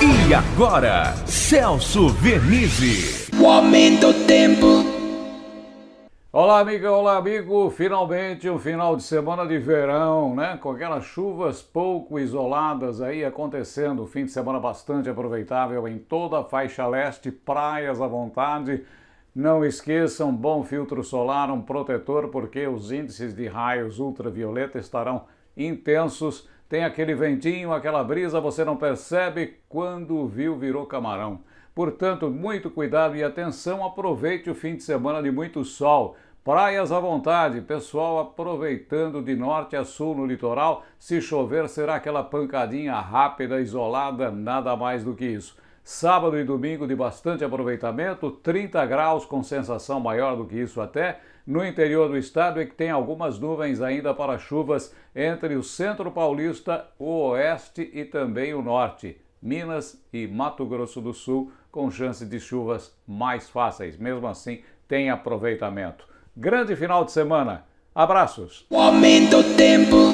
E agora, Celso Vernizzi. O aumento do tempo. Olá, amiga, olá, amigo. Finalmente um final de semana de verão, né? Com aquelas chuvas pouco isoladas aí acontecendo. Fim de semana bastante aproveitável em toda a faixa leste, praias à vontade. Não esqueçam, bom filtro solar, um protetor, porque os índices de raios ultravioleta estarão intensos tem aquele ventinho, aquela brisa, você não percebe quando viu virou camarão. Portanto, muito cuidado e atenção, aproveite o fim de semana de muito sol. Praias à vontade, pessoal aproveitando de norte a sul no litoral. Se chover, será aquela pancadinha rápida, isolada, nada mais do que isso. Sábado e domingo de bastante aproveitamento, 30 graus com sensação maior do que isso até. No interior do estado é que tem algumas nuvens ainda para chuvas entre o centro paulista, o oeste e também o norte. Minas e Mato Grosso do Sul com chance de chuvas mais fáceis. Mesmo assim, tem aproveitamento. Grande final de semana. Abraços. O aumento tempo.